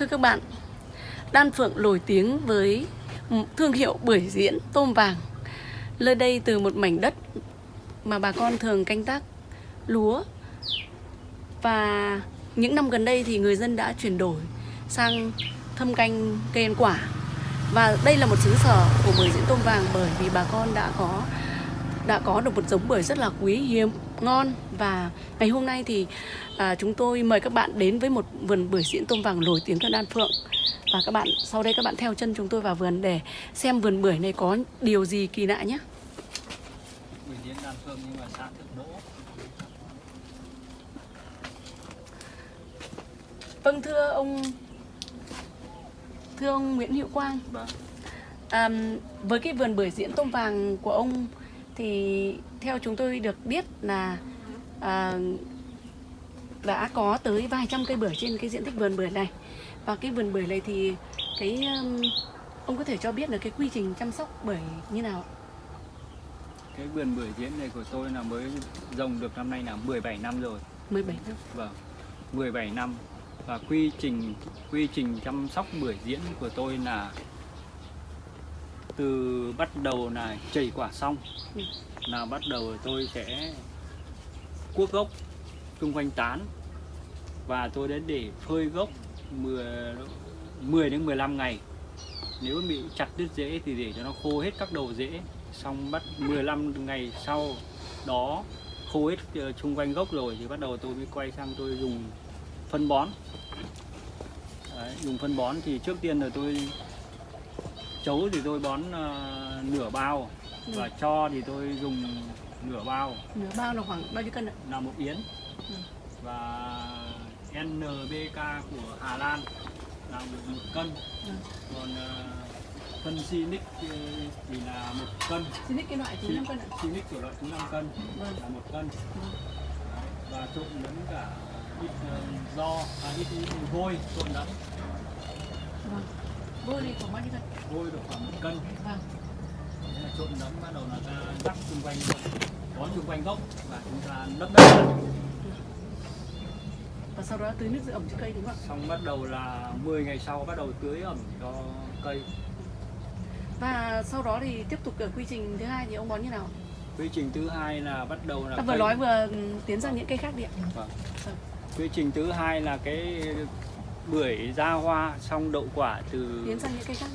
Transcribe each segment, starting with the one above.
Thưa các bạn, Đan Phượng nổi tiếng với thương hiệu bưởi diễn tôm vàng. Nơi đây từ một mảnh đất mà bà con thường canh tác lúa. Và những năm gần đây thì người dân đã chuyển đổi sang thâm canh cây ăn quả. Và đây là một xứ sở của bưởi diễn tôm vàng bởi vì bà con đã có đã có được một giống bưởi rất là quý hiếm ngon. Và ngày hôm nay thì à, chúng tôi mời các bạn đến với một vườn bưởi diễn tôm vàng nổi tiếng ở Đan Phượng. Và các bạn sau đây các bạn theo chân chúng tôi vào vườn để xem vườn bưởi này có điều gì kỳ lạ nhé. Bưởi diễn Đan Phượng nhưng mà xã Thượng Đỗ. Vâng thưa ông thưa ông Nguyễn Hữu Quang. Vâng. À, với cái vườn bưởi diễn tôm vàng của ông thì theo chúng tôi được biết là à, đã có tới vài trăm cây bưởi trên cái diện tích vườn bưởi này. Và cái vườn bưởi này thì cái ông có thể cho biết là cái quy trình chăm sóc bưởi như nào Cái vườn bưởi diễn này của tôi là mới trồng được năm nay là 17 năm rồi. 17 năm. Vâng 17 năm. Và quy trình quy trình chăm sóc bưởi diễn của tôi là từ bắt đầu là chảy quả xong Ừ. là bắt đầu tôi sẽ cuốc gốc xung quanh tán. Và tôi đến để phơi gốc 10, 10 đến 15 ngày. Nếu bị chặt đứt rễ thì để cho nó khô hết các đầu rễ. Xong bắt 15 ngày sau đó khô hết ờ, xung quanh gốc rồi thì bắt đầu tôi mới quay sang tôi dùng phân bón. Đấy, dùng phân bón thì trước tiên là tôi chấu thì tôi bón ờ, nửa bao và cho thì tôi dùng nửa bao. Nửa bao là khoảng bao nhiêu cân ạ? Là một yến. Ừ. và NBK của Hà Lan là một, một cân. Ừ. còn ờ, phân Sinic ờ, thì là một cân. Ít cái loại thứ 5 cân ạ? Sinic của loại thứ 5 cân Vâng. là một cân. Vâng. Và trộn lẫn cả ít ờ, do à, ít, ít vôi trộn lẫn. Vâng vôi này khoảng bao nhiêu cân? Vôi được khoảng một cân. Vâng. Thế là trộn lẫn bắt đầu là ta rắc xung quanh bón xung quanh gốc và chúng ta lấp đất. Và sau đó tưới nước giữ ẩm cho cây đúng không ạ? Xong bắt đầu là 10 ngày sau bắt đầu tưới ẩm cho cây. Và sau đó thì tiếp tục ở quy trình thứ hai thì ông bón như nào? Quy trình thứ hai là bắt đầu là ta vừa cây- nói vừa ừ, tiến sang những cây khác đi ạ. Vâng. Vâng. quy trình thứ hai là cái bưởi ra hoa xong đậu quả từ tiến sang những cây khác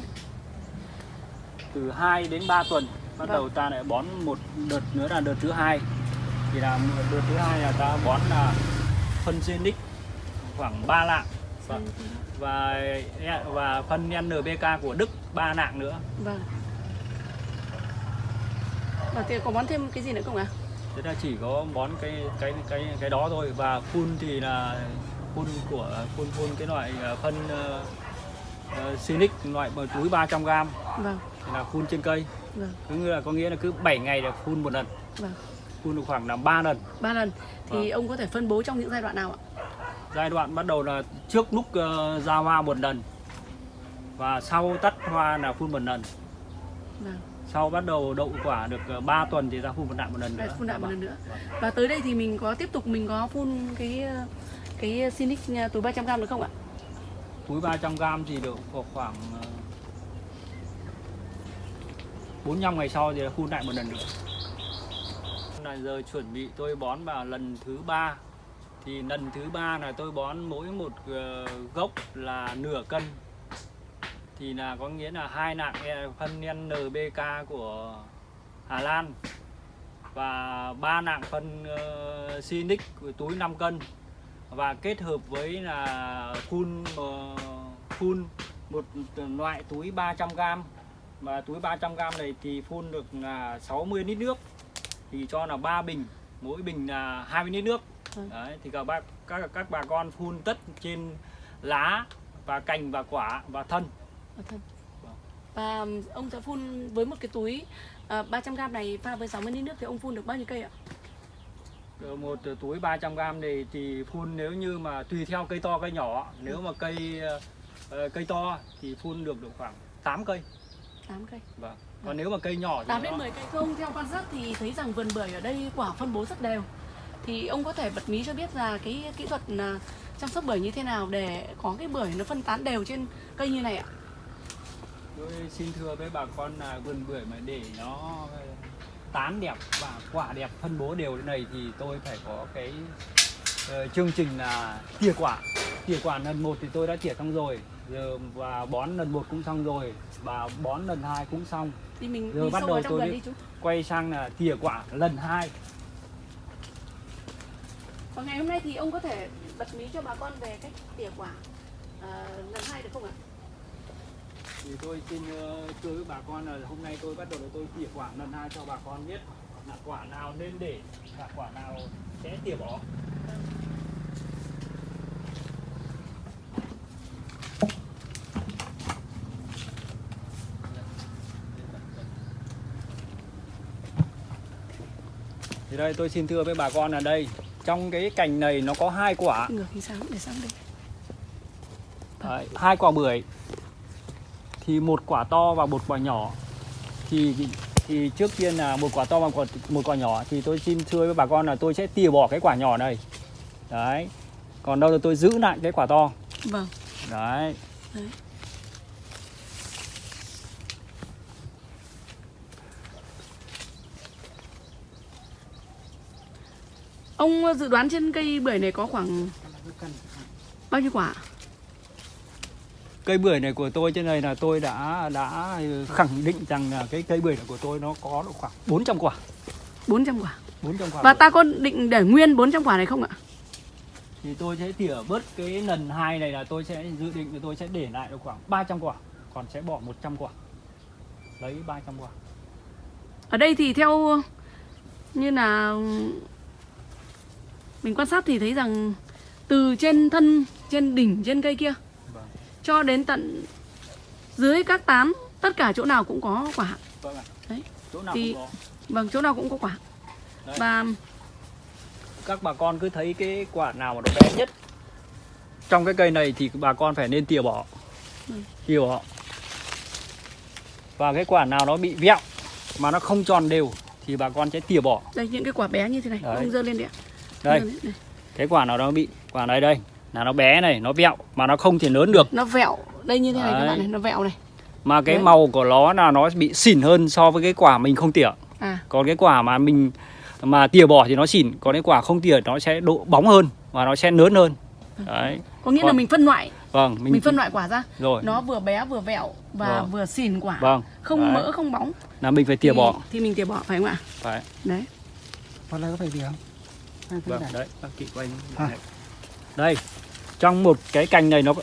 từ 2 đến 3 tuần. Bắt Vâng. đầu ta lại bón một đợt nữa là đợt thứ hai. Thì là đợt thứ hai là ta bón là phân Zenic khoảng 3 lạng. Và, và và phân NPK của Đức 3 lạng nữa. Vâng. Và thì có bón thêm cái gì nữa không ạ? Thế là chỉ có bón cái cái cái cái đó thôi. Và phun thì là phun của phun phun cái loại ờ, phân uh, uh, Sinic loại một túi 300 g vâng. Là phun trên cây. Vâng. Cứ là có nghĩa là cứ 7 ngày là phun một lần. Vâng. Phun được khoảng là 3 lần. Ba lần. Thì Vâng. ông có thể phân bố trong những giai đoạn nào ạ? Giai đoạn bắt đầu là trước lúc ờ, ra hoa một lần. Và sau tắt hoa là phun một lần. Vâng. Sau bắt đầu đậu quả được 3 tuần thì ra phun một lại một lần nữa. phun lại một Vâng. lần nữa. Vâng. và tới đây thì mình có tiếp tục mình có phun cái cái ờ, Sinic ờ, túi 300 g được không ạ? Túi 300 g thì được khoảng ờ, 45 ngày sau thì là phun lại một lần nữa. Là giờ chuẩn bị tôi bón vào lần thứ ba. Thì lần thứ ba là tôi bón mỗi một gốc là nửa cân. Thì là có nghĩa là hai nạng phân NBK của Hà Lan và ba nạng phân sinix Sinic túi 5 cân và kết hợp với là phun ờ, phun một loại túi 300g và túi 300g này thì phun được là 60 lít nước thì cho là 3 bình mỗi bình là 20 lít nước Vâng. đấy thì các bác các các bà con phun tất trên lá và cành và quả và thân. Và ông sẽ phun với một cái túi uh, 300 g này pha với 60 lít nước thì ông phun được bao nhiêu cây ạ? Ờ, một túi 300g này thì phun nếu như mà tùy theo cây to cây nhỏ nếu mà cây ờ, cây to thì phun được được khoảng 8 cây 8 cây. vâng còn nếu mà cây nhỏ thì 8 đến nó- 10 cây. Thưa ông theo quan sát thì thấy rằng vườn bưởi ở đây quả phân bố rất đều. Thì ông có thể bật mí cho biết là cái kỹ thuật là chăm sóc bưởi như thế nào để có cái bưởi nó phân tán đều trên cây như này ạ? tôi xin thưa với bà con là vườn bưởi mà để nó tán đẹp và quả đẹp phân bố đều thế này thì tôi phải có cái ờ, chương trình là tỉa quả tỉa quả lần một thì tôi đã tỉa xong rồi giờ và bón lần một cũng xong rồi và bón lần hai cũng xong Thì mình Giờ đi bắt đầu tôi đi- chú. quay sang là tỉa quả lần hai Và ngày hôm nay thì ông có thể bật mí cho bà con về cách tỉa quả ờ, lần hai được không ạ? Thì tôi xin ờ, thưa với bà con là hôm nay tôi bắt đầu là tôi tỉa quả lần hai cho bà con biết là quả nào nên để và quả nào sẽ tỉa bỏ. Thì đây tôi xin thưa với bà con là đây trong cái cành này nó có hai quả. Ngược sáng để sáng đây. Đấy, hai quả bưởi thì một quả to và một quả nhỏ. Thì thì trước tiên là một quả to và một, một quả nhỏ. Thì tôi xin thưa với bà con là tôi sẽ tỉa bỏ cái quả nhỏ này. Đấy. Còn đâu là tôi giữ lại cái quả to. Vâng. đấy. Đấy. Ông dự đoán trên cây bưởi này có khoảng bao nhiêu quả? Cây bưởi này của tôi trên này là tôi đã đã khẳng định rằng là cái cây bưởi này của tôi nó có độ khoảng 400 quả 400 quả. 400 quả Và bưởi. ta có định để nguyên 400 quả này không ạ? thì tôi sẽ tỉa bớt cái lần hai này là tôi sẽ dự định là tôi sẽ để lại được khoảng 300 quả còn sẽ bỏ 100 quả lấy 300 quả Ở đây thì theo như là mình quan sát thì thấy rằng từ trên thân, trên đỉnh, trên cây kia cho đến tận dưới các tán tất cả chỗ nào cũng có quả. vâng ạ Đấy. chỗ nào Thì- cũng có Vâng, chỗ nào cũng có quả. Đấy. Và các bà con cứ thấy cái quả nào mà nó bé nhất trong cái cây này thì bà con phải nên tỉa bỏ Ừ. tỉa bỏ và cái quả nào nó bị vẹo mà nó không tròn đều thì bà con sẽ tỉa bỏ đây những cái quả bé như thế này, Đấy. ông dơ lên đi ạ. đây đây. cái quả nào nó bị quả này đây là nó bé này nó vẹo mà nó không thể lớn được Nó vẹo, đây như thế này các Đấy. bạn này, nó vẹo này. mà cái Đấy. màu của nó là nó bị xỉn hơn so với cái quả mình không tỉa À, còn cái quả mà mình mà tỉa bỏ thì nó xỉn còn cái quả không tỉa nó sẽ độ bóng hơn và nó sẽ lớn hơn đấy có nghĩa là Còn- mình phân loại, vâng mình, phân loại quả ra. rồi Nó vừa bé vừa vẹo và Vâng. vừa xỉn quả. vâng Không Đấy. mỡ không bóng. là mình phải tỉa thì, bỏ thì mình tỉa bỏ phải không ạ? phải Đấy. Con này có phải gì không? Vâng đấy bác chị quay À. đây. Trong một cái cành này nó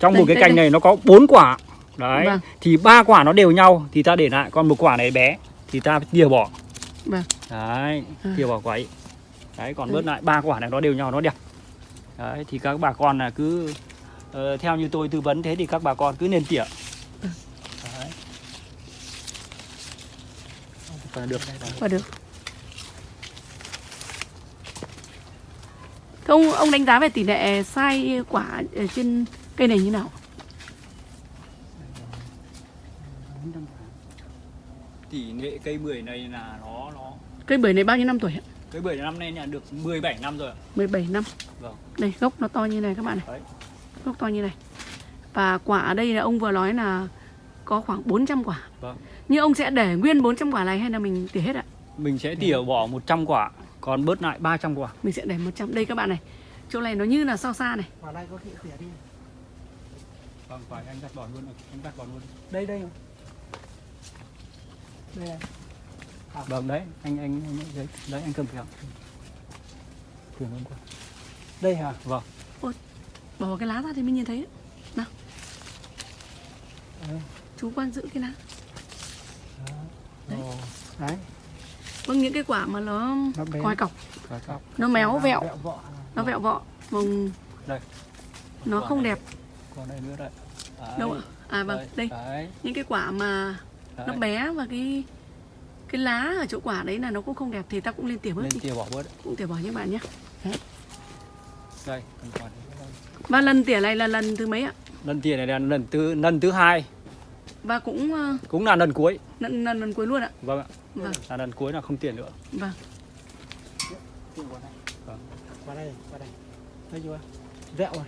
trong Đây, một cái đây, cành đây. này nó có bốn quả đấy Vâng. thì ba quả nó đều nhau thì ta để lại còn một quả này bé thì ta tỉa bỏ Vâng. đấy À. tỉa bỏ quả ấy đấy còn Ừ. bớt lại ba quả này nó đều nhau nó đẹp đấy thì các bà con là cứ ờ, theo như tôi tư vấn thế thì các bà con cứ nên tỉa Ừ. đấy. Còn được Và được. Ông ông đánh giá về tỷ lệ sai quả ở trên cây này như nào? tỷ lệ cây bưởi này là nó nó Cây bưởi này bao nhiêu năm tuổi ạ? cây bưởi năm nay là được 17 năm rồi ạ. 17 năm. Vâng. Đây gốc nó to như này các bạn này. Đấy. Gốc to như này. Và quả ở đây là ông vừa nói là có khoảng 400 quả. Vâng. Nhưng ông sẽ để nguyên 400 quả này hay là mình tỉa hết ạ? mình sẽ tỉa bỏ 100 quả còn bớt lại 300 quả Mình sẽ để 100. Đây các bạn này. Chỗ này nó như là sao xa này. Quả này có khi tỉa đi. vâng phải anh đặt bỏ luôn anh đặt bỏ luôn Đây đây. Đây này. vâng đấy anh anh, anh đấy, đấy anh cầm kìa Chuyển luôn qua. Đây hả? vâng Bỏ cái lá ra thì mới nhìn thấy đấy. Nào. Ừ. Chú quan giữ cái lá. Đấy. Ồ, Đấy. Vâng những cái quả mà nó Nó ngoài cọc, Cọc. nó méo vẹo, Vẹo vọ. nó vẹo vọ, vòng đây nó không này. đẹp còn đây nữa đây đấy. đâu ạ? À vâng, đây. đấy, Những cái quả mà đấy. nó bé và cái cái lá ở chỗ quả đấy là nó cũng không đẹp thì ta cũng lên tỉa bớt đi, tỉa bỏ bớt cũng tỉa bỏ nhé bạn nhé. đây còn. Và lần tỉa này là lần thứ mấy ạ? lần tỉa này là lần thứ lần thứ hai Và cũng ờ, cũng là lần cuối lần lần, lần cuối luôn ạ. vâng ạ Vâng, là lần cuối là không tỉa nữa. Vâng. Tỉa quả này. Vâng. Quả đây, quả đây. Thấy chưa? vẹo này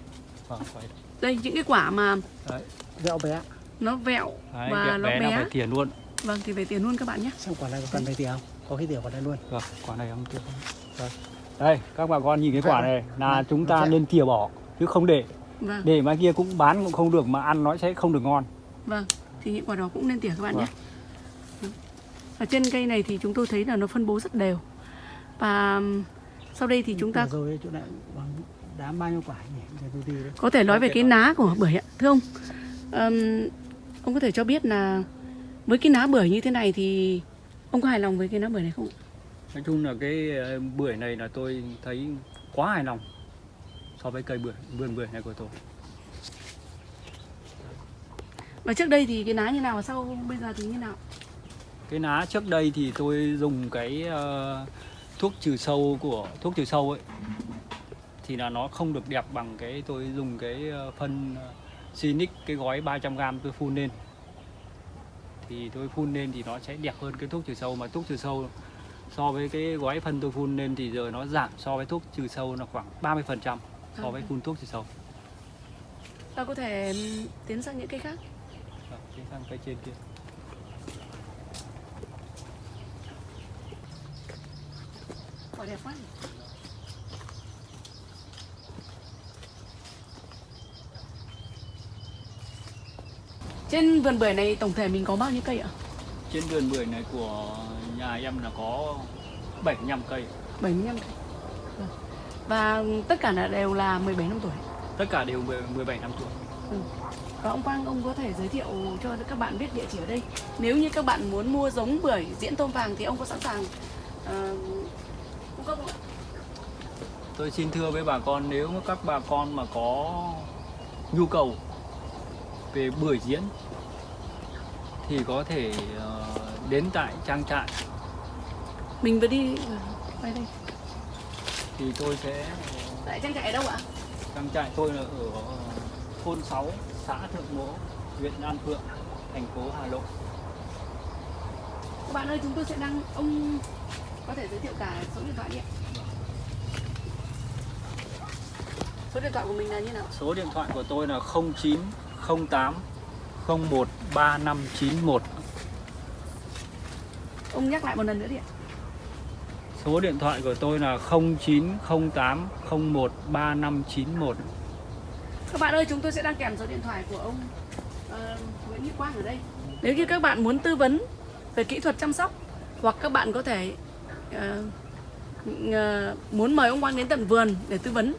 vâng phải đây. Những cái quả mà đấy. Vẹo bé. nó vẹo Đấy, và nó bé, bé, phải tiền luôn. Vâng thì về tiền luôn các bạn nhé. Xem quả này có cần phải tỉa không? Có cái tỉa quả này luôn. Vâng quả này không tiền. Đây. đây các bà con nhìn cái quả này là Vâng, chúng ta sẽ- nên tỉa bỏ chứ không để. Vâng. Để mai kia cũng bán cũng không được mà ăn nó sẽ không được ngon. Vâng thì những quả đó cũng nên tỉa các bạn Vâng. nhé ở trên cây này thì chúng tôi thấy là nó phân bố rất đều. Và sau đây thì chúng ta Vừa rồi chỗ này bằng đám bao nhiêu quả nhỉ? Để tôi đi đấy có thể nói về cái ná của bưởi ạ. Thưa ông ừm, ông có thể cho biết là với cái ná bưởi như thế này thì ông có hài lòng với cái ná bưởi này không ạ? nói chung là cái ờ, bưởi này là tôi thấy quá hài lòng so với cây bưởi vườn bưởi này của tôi. Và trước đây thì cái ná như nào và sau bây giờ thì như nào cái ná trước đây thì tôi dùng cái ờ, thuốc trừ sâu của thuốc trừ sâu ấy thì là nó không được đẹp bằng cái tôi dùng cái ờ, phân ờ, Sinic cái gói 300g tôi phun lên thì tôi phun lên thì nó sẽ đẹp hơn cái thuốc trừ sâu mà thuốc trừ sâu so với cái gói phân tôi phun lên thì giờ nó giảm so với thuốc trừ sâu là khoảng 30% so với À. phun thuốc trừ sâu. ta có thể ừm, tiến sang những cây khác Rồi, đi sang cây trên kia. Đẹp quá trên vườn bưởi này tổng thể mình có bao nhiêu cây ạ Trên vườn bưởi này của nhà em là có 75 cây. 75 cây Vâng. và tất cả là đều là 17 năm tuổi Tất cả đều 10 17 năm tuổi. và ông Quang ông có thể giới thiệu cho các bạn biết địa chỉ ở đây nếu như các bạn muốn mua giống bưởi diễn tôm vàng thì ông có sẵn sàng ờ, cung cấp không ạ Tôi xin thưa với bà con nếu các bà con mà có nhu cầu về bưởi diễn thì có thể ờ, đến tại trang trại. Mình vừa đi ờ, quay đây. Thì tôi sẽ tại trang trại ở đâu ạ? Trang trại tôi là ở thôn 6 xã Thượng Mỗ huyện An Phượng thành phố Hà Nội. Các bạn ơi chúng tôi sẽ đăng ông có thể giới thiệu cả số điện thoại đi ạ số điện thoại của mình là như nào? Số điện thoại của tôi là 0908 01 3591 ông nhắc lại một lần nữa đi ạ. Số điện thoại của tôi là 0908 01 3591 Các bạn ơi, chúng tôi sẽ đăng kèm số điện thoại của ông ờ, Nguyễn Huy Quang ở đây. Nếu như các bạn muốn tư vấn về kỹ thuật chăm sóc hoặc các bạn có thể ờ, ờ, muốn mời ông Quang đến tận vườn để tư vấn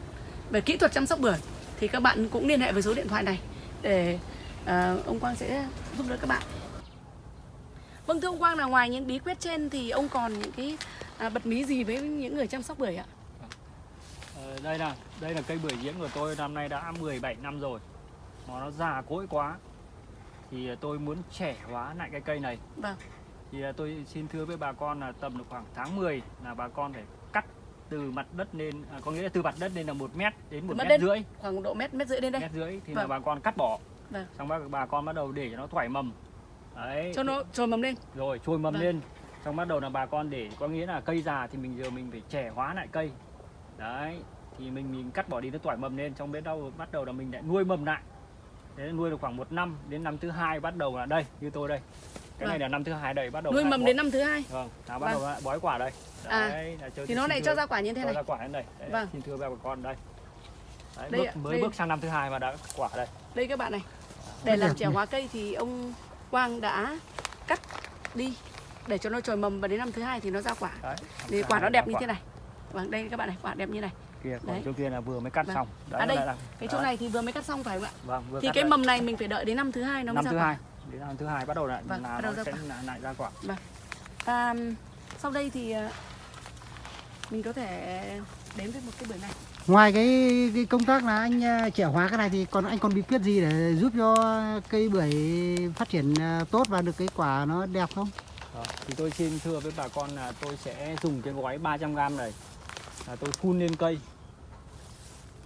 về kỹ thuật chăm sóc bưởi thì các bạn cũng liên hệ với số điện thoại này để ờ, ông Quang sẽ giúp đỡ các bạn. Vâng thưa ông Quang là ngoài những bí quyết trên thì ông còn những cái à, bật mí gì với những người chăm sóc bưởi ạ? Ờ, đây là đây là cây bưởi diễn của tôi năm nay đã 17 năm rồi mà nó già cỗi quá thì tôi muốn trẻ hóa lại cái cây này Vâng. thì à, tôi xin thưa với bà con là tầm được khoảng tháng 10 là bà con phải cắt từ mặt đất lên à, có nghĩa là từ mặt đất lên là một mét đến một mét rưỡi Khoảng độ mét mét rưỡi đến đây. mét rưỡi thì là Vâng. bà con cắt bỏ Vâng. xong bà, bà con bắt đầu để cho nó thoải mầm đấy Cho nó trồi mầm lên. rồi trôi mầm Vâng. lên xong bắt đầu là bà con để có nghĩa là cây già thì mình giờ mình phải trẻ hóa lại cây đấy thì mình mình cắt bỏ đi nó tỏi mầm lên xong biết đâu bắt đầu là mình lại nuôi mầm lại thế là nuôi được khoảng một năm đến năm thứ hai bắt đầu là đây như tôi đây cái này Vâng. là năm thứ hai đây bắt đầu Nuôi mầm đến năm thứ hai. vâng là bắt Vâng. đầu bói quả đây À, đấy cho- Thì nó lại cho ra quả như thế này. ra quả đến đây đấy, Vâng. xin thưa bà con đây đấy, Đây bước, mới đây. bước sang năm thứ hai mà đã quả đây Đây các bạn này. Để làm trẻ hóa cây thì ông Quang đã cắt đi để cho nó trồi mầm và đến năm thứ hai thì nó ra quả. đấy Thì quả nó đẹp như quả. thế này. Vâng, đây các bạn này, quả đẹp như này. kia còn Đấy. chỗ kia là vừa mới cắt Vâng. xong À, đây, là- Cái chỗ đấy. này thì vừa mới cắt xong phải không ạ? vâng vừa Thì cái đây. mầm này mình phải đợi đến năm thứ hai nó mới năm ra thứ quả. hai đến năm thứ hai bắt đầu lại Vâng, là bắt đầu nó sẽ lại, lại ra quả. Và sau đây thì ờ, mình có thể đến với một cái bưởi này. ngoài cái, cái công tác là anh à, trẻ hóa cái này thì còn anh còn bí quyết gì để giúp cho cây bưởi phát triển à, tốt và được cái quả nó đẹp không? Đó. thì tôi xin thưa với bà con là tôi sẽ dùng cái gói 300g này. Là tôi phun lên cây.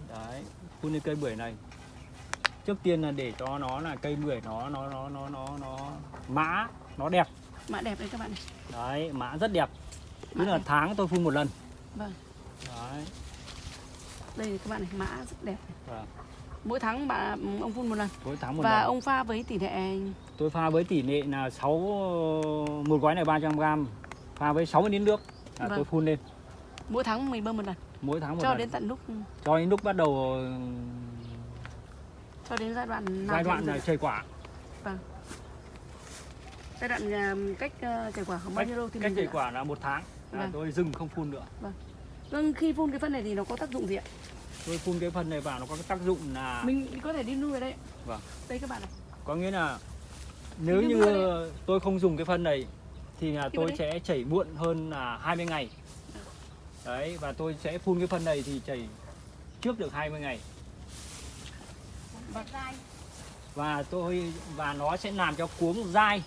Đấy phun lên cây bưởi này trước tiên là để cho nó là cây bưởi nó nó nó nó nó nó mã nó đẹp. Mã đẹp đấy các bạn này. đấy mã rất đẹp. Tức là tháng tôi phun một lần. Vâng. đấy. Đây các bạn này mã rất đẹp này. Vâng. mỗi tháng bạn ông phun một lần. Mỗi tháng một và lần. ông pha với tỷ lệ tôi pha với tỷ lệ là 6 một gói này 300 g pha với 60 lít nước là Vâng. tôi phun lên. Mỗi tháng mình bơm một lần. Mỗi tháng một cho lần. đến tận lúc cho đến lúc bắt đầu cho đến giai đoạn nào giai đoạn là dùng? chơi quả. Giai đoạn à, cách à, chảy quả khoảng bao nhiêu lâu thì cách ạ? quả là một tháng. Là Vâng. tôi dừng không phun nữa. Vâng. Khi phun cái phân này thì nó có tác dụng gì ạ? Tôi phun cái phần này vào nó có cái tác dụng là mình có thể đi nuôi ở đây Vâng. đây các bạn này có nghĩa là nếu Như tôi không dùng cái phân này thì là tôi sẽ chảy muộn hơn là 20 ngày. Đấy và tôi sẽ phun cái phân này thì chảy trước được 20 ngày và và tôi và nó sẽ làm cho cuống dai.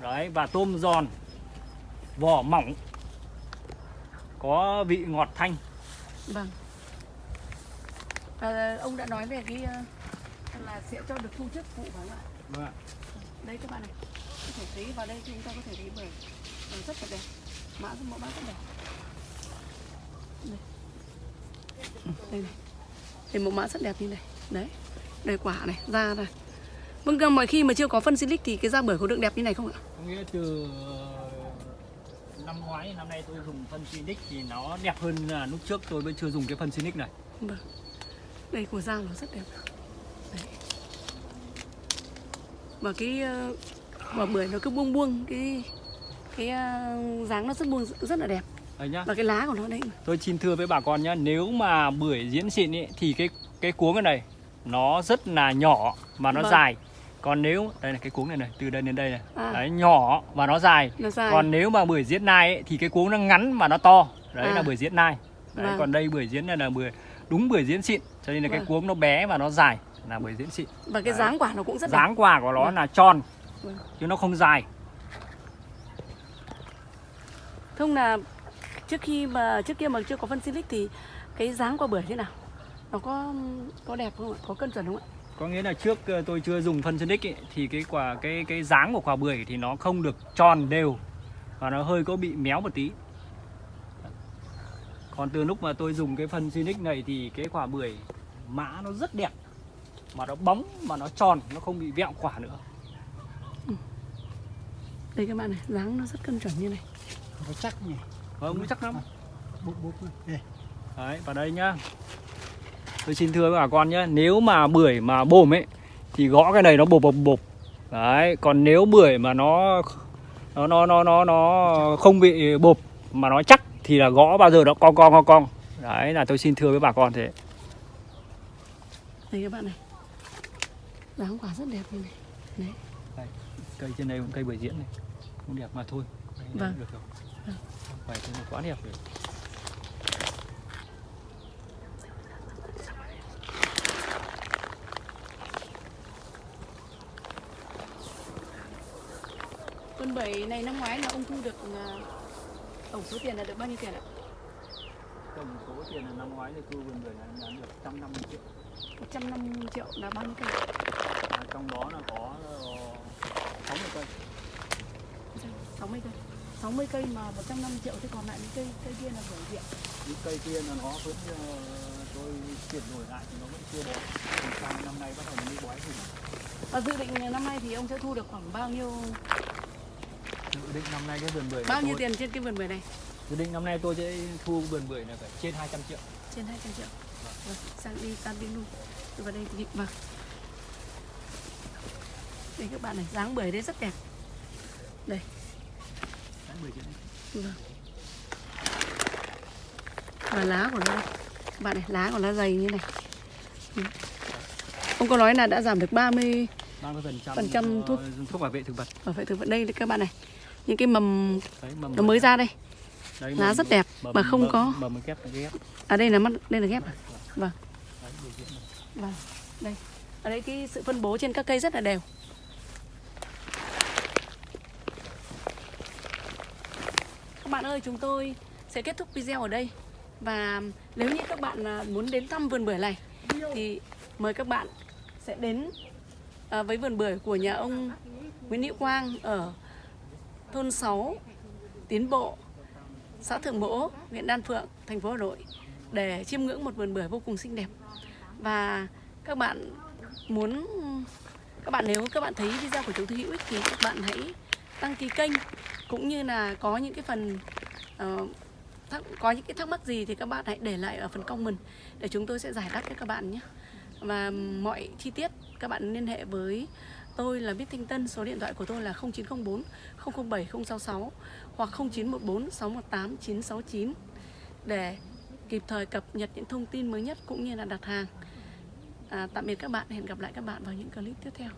Đấy và tôm giòn vỏ mỏng có vị ngọt thanh. Vâng. À, ông đã nói về cái à, là sẽ cho được thu chất phụ phải không ạ? Vâng đây các bạn này có thể thấy vào đây chúng ta có thể thấy bưởi rất là đẹp. Mã rất mẫu mã rất đẹp. Đây. đây này. Đây mẫu mã rất đẹp như này đấy đây quả này da này vâng cơ mọi khi mà chưa có phân silic thì cái da bưởi có được đẹp như này không ạ? Có nghĩa từ ờ, năm ngoái năm nay tôi dùng phân Phoenix thì nó đẹp hơn là lúc trước tôi vẫn chưa dùng cái phân Phoenix này. Vâng. Đây của da nó rất đẹp. Đấy. và cái ờ, quả bưởi nó cứ buông buông cái cái ờ, dáng nó rất buông rất là đẹp. Đấy nhá. Và cái lá của nó đây tôi xin thưa với bà con nhá nếu mà bưởi diễn xịn ấy, thì cái cái cuống này nó rất là nhỏ mà nó Vâng. dài còn nếu đây là cái cuống này này từ đây đến đây này À. đấy nhỏ và nó dài nó dài còn nếu mà bưởi diễn nai ấy, thì cái cuống nó ngắn mà nó to đấy À. là bưởi diễn nai đấy, Vâng. còn đây bưởi diễn này là bưởi đúng bưởi diễn xịn cho nên là cái Vâng. cuống nó bé và nó dài là bưởi diễn xịn và cái Đấy. dáng quả nó cũng rất đẹp dáng quả của nó Vâng. là tròn Vâng. chứ nó không dài thông là trước khi mà trước kia mà chưa có phân silic thì cái dáng quả bưởi thế nào nó có có đẹp không ạ? Có cân chuẩn không ạ? Có nghĩa là trước ờ, tôi chưa dùng phân Sonic ấy, thì cái quả cái cái dáng của quả bưởi thì nó không được tròn đều và nó hơi có bị méo một tí. Còn từ lúc mà tôi dùng cái phân Sonic này thì cái quả bưởi mã nó rất đẹp mà nó bóng mà nó tròn nó không bị vẹo quả nữa. Đây các bạn này dáng nó rất cân chuẩn như này. Nó chắc nhỉ? Vâng nó chắc lắm. Bút bút đây. Đấy và đây nhá tôi xin thưa với bà con nhá nếu mà bưởi mà bồm ấy thì gõ cái này nó bộp bộp bộp. Đấy còn nếu bưởi mà nó nó nó nó nó nó không bị bộp mà nó chắc thì là gõ bao giờ nó cong cong cong cong. Đấy là tôi xin thưa với bà con thế. Đây các bạn này dáng quả rất đẹp như này. Đấy. Cây trên đây cũng cây bưởi diễn này. Cũng đẹp mà thôi. Đấy, Vâng. được rồi. Vâng. Thế là quá đẹp rồi con bưởi này năm ngoái là ông thu được à, tổng số tiền là được bao nhiêu tiền ạ? Tổng số tiền là năm ngoái thì thu vườn bưởi này đã được 150 triệu. 150 triệu là bao nhiêu cây À, trong đó là có ờ, 60 cây. 60 cây. 60 cây mà 150 triệu thì còn lại những cây cây kia là bưởi viện những cây kia là nó vẫn ờ, tôi chuyển đổi lại thì nó vẫn chưa bó thì sang năm nay bắt đầu mới bói thì và dự định năm nay thì ông sẽ thu được khoảng bao nhiêu dự định năm nay cái vườn bưởi bao nhiêu tôi, tiền trên cái vườn bưởi này? Dự định năm nay tôi sẽ thu vườn bưởi là phải trên 200 triệu. Trên 200 triệu? Vâng. Sang đi tan đi luôn. Từ vào đây thì vâng. Đây các bạn này dáng bưởi đấy rất đẹp. Đấy, bưởi trên đây. vâng. Và lá của nó đây. Các bạn này lá của nó dày như này. Ừ. ông có nói là đã giảm được 30 30 phần trăm Phần trăm thuốc. thuốc bảo vệ thực vật. Bảo vệ thực vật. Đây các bạn này những cái mầm đấy mầm nó mới ra đây đấy, lá mầm- rất đẹp mầm- mà không mầm- có mầm cái ghép à đây là mắt đây là ghép à? vâng. Vâng, đây. Ở đây cái sự phân bố trên các cây rất là đều. Các bạn ơi, chúng tôi sẽ kết thúc video ở đây. Và nếu như các bạn à, muốn đến thăm vườn bưởi này thì mời các bạn sẽ đến à, với vườn bưởi của nhà ông Nguyễn Hữu Quang ở thôn 6 Tiến Bộ, xã Thượng Mỗ, huyện Đan Phượng, thành phố Hà Nội. để chiêm ngưỡng một vườn bưởi vô cùng xinh đẹp và các bạn muốn các bạn nếu các bạn thấy video của chúng tôi hữu ích thì các bạn hãy đăng ký kênh cũng như là có những cái phần uh, thắc, có những cái thắc mắc gì thì các bạn hãy để lại ở phần comment để chúng tôi sẽ giải đáp cho các bạn nhé và mọi chi tiết các bạn liên hệ với tôi là Bích Thanh Tân số điện thoại của tôi là 0904 007 066 hoặc 0914 618 969 để kịp thời cập nhật những thông tin mới nhất cũng như là đặt hàng. À, tạm biệt các bạn hẹn gặp lại các bạn vào những clip tiếp theo.